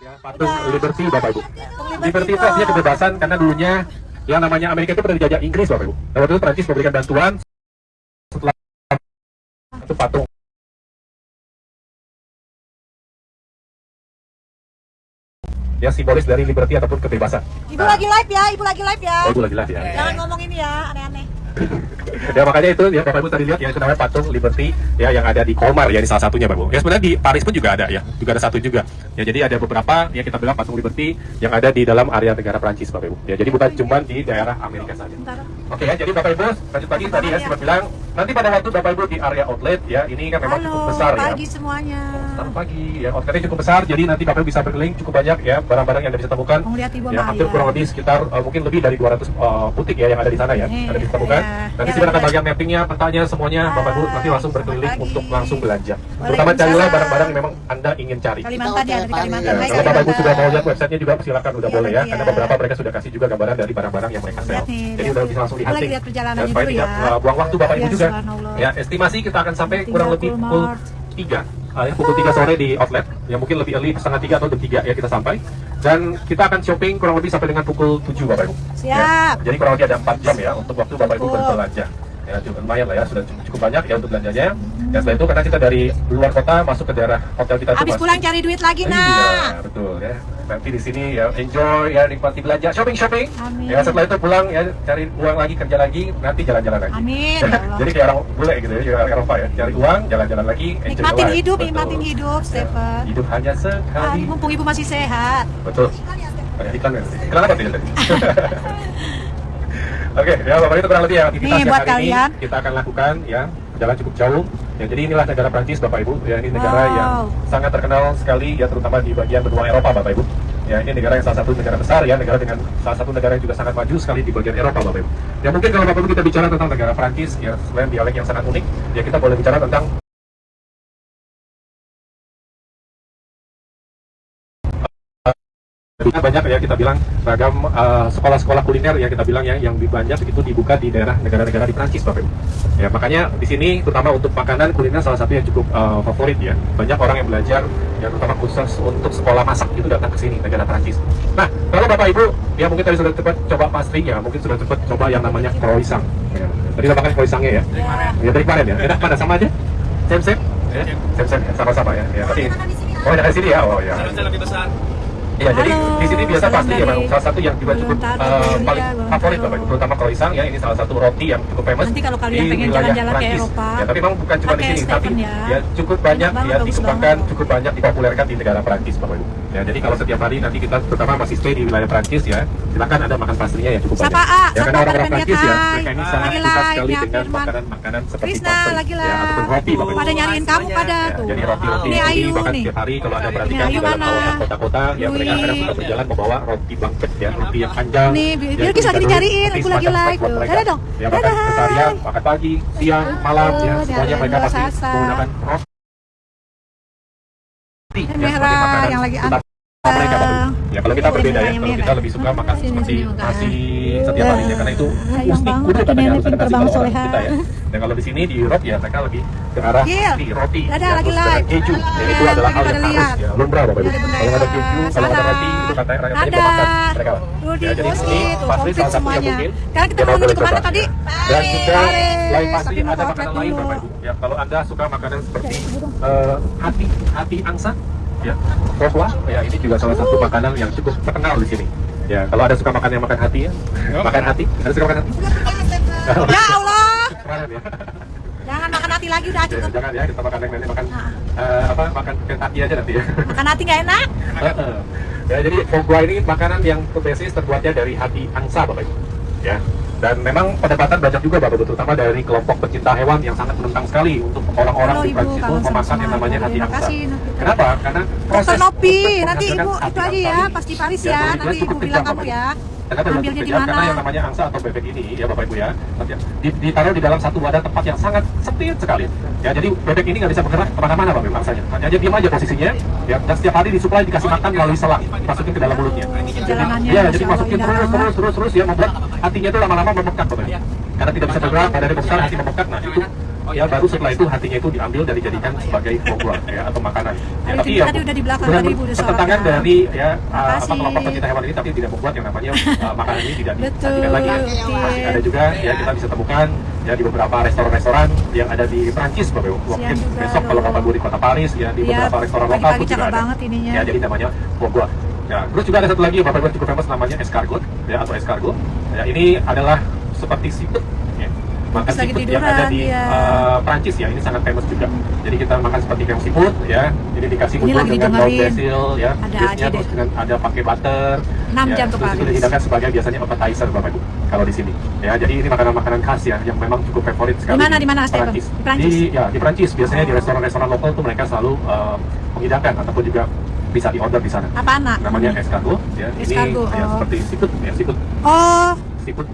ya, patung Liberty Bapak Ibu. Liberty itu artinya kebebasan karena dulunya yang namanya Amerika itu pernah dijajah Inggris Bapak Ibu. Dan waktu itu Prancis memberikan bantuan setelah itu patung ya simbolis dari liberty ataupun kebebasan. Ibu lagi live ya, ibu lagi live ya. Oh, itu lagi live ya. Jangan ngomong ini ya, aneh-aneh. Ya makanya itu ya Bapak Ibu tadi lihat ya itu namanya patung Liberty ya yang ada di Colmar ya ini salah satunya Bapak Ibu. Ya sebenarnya di Paris pun juga ada ya, juga ada satu juga. Ya jadi ada beberapa ya kita bilang patung Liberty yang ada di dalam area negara Prancis Bapak Ibu. Ya jadi bukan cuma di daerah Amerika saja. Oke ya jadi Bapak Ibu lanjut lagi tadi ya sempat bilang nanti pada waktu Bapak Ibu di area outlet ya ini kan memang cukup besar ya. pagi semuanya. Selamat pagi ya outletnya cukup besar jadi nanti Bapak Ibu bisa berkeliling cukup banyak ya barang-barang yang Anda bisa temukan. Ibu Ya hampir kurang lebih sekitar uh, mungkin lebih dari 200 uh, butik ya yang ada di sana ya. Eh, Ada bisa temukan. ya. Nanti Ya, sebenarnya akan boleh. bagian mappingnya, petanya semuanya Bapak Ibu nanti langsung berkeliling pagi. untuk langsung belanja. Terutama carilah barang-barang yang memang Anda ingin cari. Kalimantan ya, dari Kalimantan. Ya, Hai, kalau Bapak Ibu sudah mau lihat websitenya juga silakan udah Iya, boleh ya, iya. karena beberapa mereka sudah kasih juga gambaran dari barang-barang yang mereka sel. Lihat nih, Jadi udah bisa langsung Aku lihat lagi lihat tidak ya. uh, buang waktu Bapak Ibu Ya, juga. Ya, estimasi kita akan sampai kurang lebih pukul 3 Ah, ya, pukul 3 sore di outlet, yang mungkin lebih early setengah 3 atau jam 3 ya kita sampai. Dan kita akan shopping kurang lebih sampai dengan pukul 7 Bapak Ibu. Ya, Siap. jadi kurang lebih ada 4 jam ya untuk waktu Bapak Ibu berbelanja. Ya, cukup lumayan lah ya, sudah cukup, cukup banyak ya untuk belanjanya. Ya, setelah itu karena kita dari luar kota masuk ke daerah hotel kita Habis pulang cari duit lagi, Iya, nak. betul ya. Nanti di sini ya enjoy ya nikmati belanja, shopping shopping. Amin. Ya setelah itu pulang ya cari uang lagi kerja lagi, nanti jalan-jalan lagi. Amin, ya. Jadi kayak orang bule gitu ya, kayak Eropa ya. Cari uang, jalan-jalan lagi, enjoy Nikmatin life. hidup, Betul. nikmatin hidup, Ya, Stephen. Hidup hanya Ah, sekali. mumpung ibu masih sehat. Betul. Iklan ya. Iklan ya tadi? Oke, ya Bapak itu kurang lebih ya aktivitas Nih, buat hari kalian. ini kita akan lakukan ya. Jalan cukup jauh. Ya, jadi inilah negara Prancis Bapak Ibu. Ya, ini negara Wow. yang sangat terkenal sekali ya terutama di bagian benua Eropa Bapak Ibu. Ya, ini negara yang salah satu negara besar ya, negara dengan salah satu negara yang juga sangat maju sekali di bagian Eropa Bapak Ibu. Ya, mungkin kalau Bapak Ibu kita bicara tentang negara Prancis ya, selain dialek yang sangat unik, ya kita boleh bicara tentang Banyak ya kita bilang ragam uh, sekolah-sekolah kuliner ya kita bilang ya yang lebih banyak itu dibuka di daerah negara-negara di Prancis Bapak Ibu. Ya makanya di sini terutama untuk makanan kuliner salah satu yang cukup uh, favorit ya. Banyak orang yang belajar ya terutama khusus untuk sekolah masak itu datang ke sini negara Prancis. Nah, kalau Bapak Ibu ya mungkin tadi sudah cepat coba pastinya, mungkin sudah cepat coba yang namanya croissant. Ya. Tadi udah makan croissantnya ya. Ya dari kemarin ya. Enak mana sama aja? Same same? Ya, same same ya, sama-sama ya. Ya, tapi Oh, dari sini ya. Oh ya. lebih besar. Iya, jadi di sini biasa pasti ya. Salah satu yang juga cukup iya, paling favorit Bapak Ibu, terutama croissant ya. Ini salah satu roti yang cukup famous Nanti kalau kalian di pengen wilayah jalan-jalan ke Prancis. Eropa, Ya, tapi memang bukan cuma di sini, tapi ya. ya cukup banyak ya dikembangkan, cukup banyak dipopulerkan di negara Prancis Bapak Ibu. Ya, jadi kalau setiap hari nanti kita terutama masih stay di wilayah Prancis ya, silakan ada makan pastinya ya cukup Sapa, banyak. A. Ya, Sapa, karena orang-orang Prancis ya, mereka ini sangat suka sekali ya, dengan makanan-makanan seperti pastry ya, ataupun roti Bapak Ibu. Pada nyariin kamu pada Ya, tuh. jadi roti-roti Ini bahkan setiap hari kalau ada perhatikan di dalam kawasan kota-kota ya mereka kadang suka berjalan membawa roti bangket ya roti yang panjang. Nih, Bi- Bilkis itu lagi seperti aku lagi live. Dadah dong. ya makan keseharian makan pagi siang malam ya. Semuanya mereka pasti menggunakan roti. Ya, merah, yang lagi mereka Ibu. ya kalau kita berbeda ya kalau kita lebih suka makan seperti nasi setiap harinya karena itu banget, kudu katanya harus ada nasi kalau kita ya dan kalau di sini di Europe ya mereka lebih ke arah Gil. roti roti Dadah, ya, lagi live. keju Halo. ya, itu Ya, adalah hal yang harus ya lumrah Bapak Ibu Ada kalau ada ya. keju kalau ada roti itu katanya mereka banyak makan mereka ya jadi Bosni ini tuh, pasti salah satu yang semuanya. mungkin Sekarang kita yang mau menuju ke mana coba. tadi? dan juga lain pasti ada makanan lain. Bapak Ibu ya kalau anda suka makanan seperti eh, hati hati angsa ya Pohwa, ya ini juga salah satu makanan yang cukup terkenal di sini ya kalau ada suka makan yang makan hati ya makan hati ada suka makan hati Ya Allah. Ya Jangan makan hati lagi udah Ya, cukup. jangan ya kita makan yang lain makan Nah. eh, apa makan Kentucky aja nanti ya Makan hati nggak enak? Heeh. ya jadi fogua ini makanan yang berbasis terbuatnya dari hati angsa bapak ibu ya dan memang perdebatan banyak juga bapak ibu terutama dari kelompok pecinta hewan yang sangat menentang sekali untuk orang-orang di Prancis itu memakan yang namanya hati angsa kasih, kenapa karena Dokter Nopi, nanti ibu hati itu aja ya, pas di Paris ya, ya, nanti ibu bilang kamu Bapak ya. Ambilnya di mana? Karena yang namanya angsa atau bebek ini ya Bapak Ibu ya ditaruh di dalam satu wadah tempat yang sangat sempit sekali. Ya jadi bebek ini nggak bisa bergerak ke mana-mana Bapak Ibu angsanya. Hanya dia diam aja posisinya ya dan setiap hari disuplai dikasih makan melalui selang dimasukin ke dalam mulutnya. Jadi, Perjalanannya, ya jadi masukin terus terus terus terus ya membuat hatinya itu lama-lama membengkak Bapak Ibu. Karena tidak bisa bergerak badannya besar hati membengkak nah itu Oh ya, baru setelah itu hatinya itu diambil dan dijadikan sebagai pokok ya atau makanan. Ya, Tadi itu- tadi udah di belakang, tadi sorakan. dari ya uh, apa kelompok pencinta hewan ini tapi tidak membuat yang namanya uh, makanan ini tidak Betul, disajikan lagi. Masih ada juga ya kita bisa temukan ya di beberapa restoran-restoran yang ada di Prancis Bapak Ibu. Mungkin besok kalau. Bapak Ibu di kota Paris ya di Iya, beberapa restoran lokal pun juga ada. banget ininya. Ya, jadi namanya pogua. Ya, terus juga ada satu lagi Bapak Ibu cukup famous namanya escargot ya atau escargot. Ya, ini adalah seperti ya. Makan seafood yang tiduran ada di dia. uh, Prancis ya, ini sangat famous juga. Jadi kita makan seperti kayak seafood ya. Jadi dikasih lagi dengan daun basil ya. Ada aja terus dengan ada pakai butter. 6 ya, jam terus itu dihidangkan sebagai biasanya appetizer Bapak Ibu kalau di sini. Ya, jadi ini makanan-makanan khas ya yang memang cukup favorit sekali. mana, di mana? Prancis. Di Prancis? Di, ya, di Prancis biasanya di restoran-restoran lokal tuh mereka selalu uh, menghidangkan ataupun juga bisa di order di sana. Apa anak? Namanya escargot ya. Escargot, Ini ya, oh. seperti seafood ya, seafood Oh, seafood.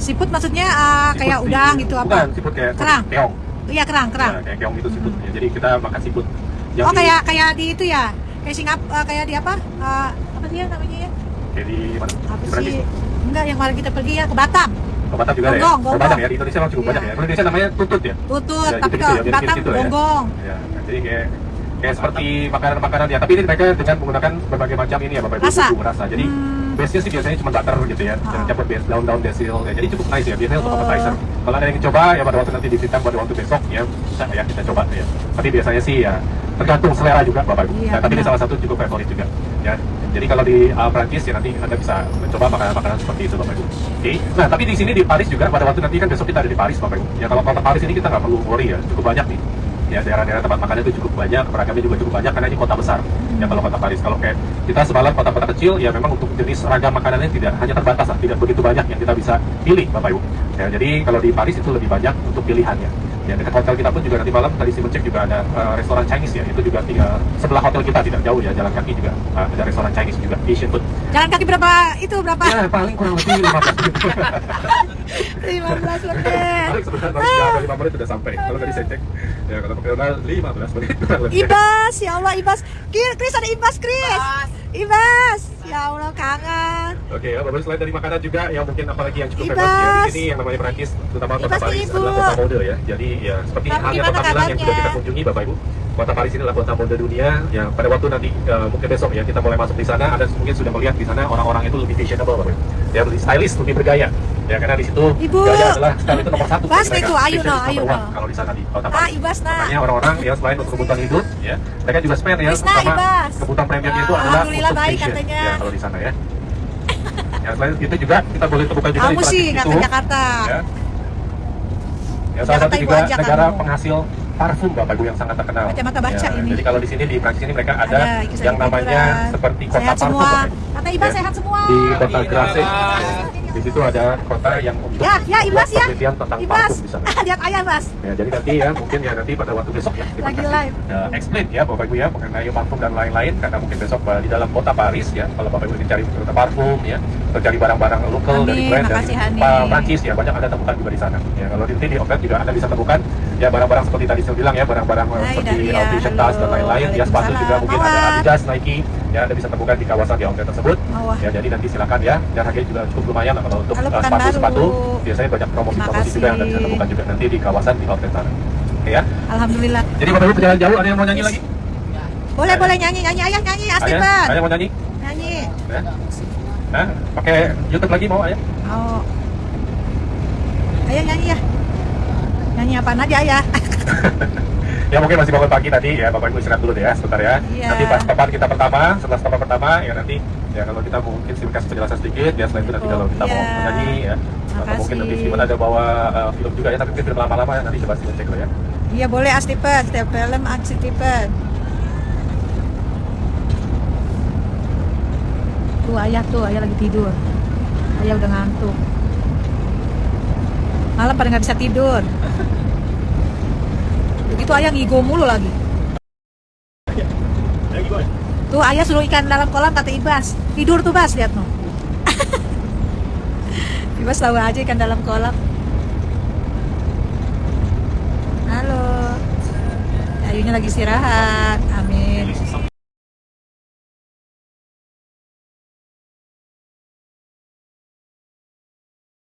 Siput maksudnya ah, kayak seafood udang gitu Bukan, apa? seafood kayak Kerang. keong. Iya kerang, kerang. Ya, kayak keong itu seafood. Ya, jadi kita makan seafood. Yang Oh di- kayak kayak di itu ya, kayak Singap, eh, kayak di apa? Eh, apa ya namanya ya? kayak di mana? Apa sih? Enggak, yang kemarin kita pergi ya ke Batam, Ke Batam juga ada ya. Gonggong, gonggong. banyak ya di Indonesia memang cukup Iya. banyak ya. Kalau di Indonesia namanya tutut ya. tutut, Ya, tapi ya, ke mirip-mirip Batam gitu ya. gonggong. Ya, nah, jadi kayak kayak seperti makanan-makanan ya, tapi ini mereka dengan menggunakan berbagai macam ini ya Bapak Ibu Rasa. rasa. Jadi Hmm. Base-nya sih biasanya cuma butter gitu ya, jangan campur base daun-daun basil ya. Jadi cukup nice ya, biasanya untuk Oh. appetizer. Kalau ada yang coba ya pada waktu nanti di Vietnam pada waktu besok ya bisa ya kita coba ya. Tapi biasanya sih ya tergantung selera juga Bapak Ibu. Iya, Nah, tapi ini salah satu cukup favorit juga ya. Jadi kalau di uh, Prancis ya nanti Anda bisa mencoba makanan-makanan seperti itu Bapak Ibu. Oke. Nah, tapi di sini di Paris juga pada waktu nanti kan besok kita ada di Paris Bapak Ibu. Ya kalau kota Paris ini kita nggak perlu worry ya, cukup banyak nih. Ya daerah-daerah tempat makan itu cukup banyak, beragamnya juga cukup banyak karena ini kota besar. Ya kalau kota Paris, kalau kayak kita sebalan kota-kota kecil, ya memang untuk jenis ragam makanannya tidak hanya terbatas lah, tidak begitu banyak yang kita bisa pilih Bapak Ibu. Ya, jadi kalau di Paris itu lebih banyak untuk pilihannya. Ya dekat hotel kita pun juga nanti malam tadi si cek juga ada uh, restoran Chinese ya, itu juga tinggal sebelah hotel kita tidak jauh ya, jalan kaki juga uh, ada restoran Chinese juga, Asian food. Jalan kaki berapa itu berapa? Ya paling kurang lebih 15 menit. 15 menit. Paling sebentar paling ada 5 menit sudah sampai. Kalau tadi saya cek, ya kalau pakai hotel 15 menit kurang lebih. Ibas, ya Allah Ibas. Kir, Chris ada Ibas, Chris. Ibas. Ya Allah kangen. Oke, ya, baru selain dari makanan juga yang mungkin apalagi yang cukup Ibas. famous ya di sini yang namanya Prancis, terutama kota Ibas Paris Ibu. adalah kota mode ya. Jadi ya seperti halnya kota Milan yang sudah kita kunjungi Bapak Ibu. Kota Paris ini adalah kota mode dunia yang pada waktu nanti eh, mungkin besok ya kita mulai masuk di sana ada mungkin sudah melihat di sana orang-orang itu lebih fashionable Bapak. Ya lebih stylish, lebih bergaya. Ya karena di situ Ibu. gaya adalah style itu nomor satu. Bas, mereka. itu, ayo no, ayo no. Kalau di sana di kota Ah, Paris. Ibas nah. Makanya orang-orang ya selain untuk kebutuhan hidup ya, mereka juga spend ya Krisna, sama Ibas. kebutuhan premiumnya itu Ya, adalah Alhamdulillah untuk baik fashion. katanya. Ya, kalau di sana ya. Ya selain itu juga kita boleh temukan juga Kamu di sih itu. Jakarta. Ya. Ya, salah satu juga negara penghasil parfum Bapak Ibu yang sangat terkenal. Kacamata baca Ya, ini. Jadi kalau di sini di Prancis ini mereka ada, Ada yang namanya seperti kota Sehat parfum semua. Kata Ibas Ya. sehat semua. Di kota Grasse. Di situ ada kota yang untuk Ya, ya Ibas ya. penelitian tentang Ibas. parfum di sana. Lihat ayah, Bas. Ya, jadi nanti ya mungkin ya nanti pada waktu besok ya kita Lagi live. uh, explain ya Bapak Ibu ya mengenai parfum dan lain-lain karena mungkin besok uh, di dalam kota Paris ya kalau Bapak Ibu ingin cari kota parfum ya atau cari barang-barang lokal dari brand dari Prancis ya banyak ada temukan juga di sana. Ya kalau nanti di outlet juga Anda bisa temukan ya barang-barang seperti tadi saya bilang ya barang-barang Hai, seperti outfit tas dan lain-lain ya sepatu juga mungkin ada. Adidas, Nike ya Anda bisa temukan di kawasan di outlet tersebut. Ya jadi nanti silakan ya dan harganya juga cukup lumayan lah kalau untuk uh, sepatu-sepatu biasanya banyak promosi-promosi juga yang Anda bisa temukan juga nanti di kawasan di outlet sana. Oke ya. Alhamdulillah. Jadi Bapak Ibu perjalanan jauh ada yang mau nyanyi lagi? Boleh, boleh nyanyi, nyanyi ayah nyanyi, asli Ayah, ayah mau nyanyi? Nyanyi. Ya? Hah? Pakai YouTube lagi mau ayah? Oh. Ayah nyanyi ya. Nyanyi apa aja ayah? Ya mungkin masih bangun pagi tadi ya Bapak Ibu istirahat dulu deh ya sebentar ya. Iya. Nanti pas papan kita pertama, setelah papan pertama ya nanti ya kalau kita mungkin sih kasih penjelasan sedikit ya selain itu nanti kalau kita mau Iya. menyanyi ya atau Makasih. mungkin nanti Steven ada bawa uh, film juga ya tapi mungkin film lama-lama ya nanti coba Steven cek dulu ya. Iya boleh Astipen, setiap film Astipen. Tuh ayah tuh, ayah lagi tidur. Ayah udah ngantuk. Malam pada nggak bisa tidur. Begitu ayah ngigo mulu lagi. Tuh ayah suruh ikan dalam kolam kata Ibas. Tidur tuh Bas, lihat no. Ibas tahu aja ikan dalam kolam. Halo. Ayunya lagi istirahat. Amin.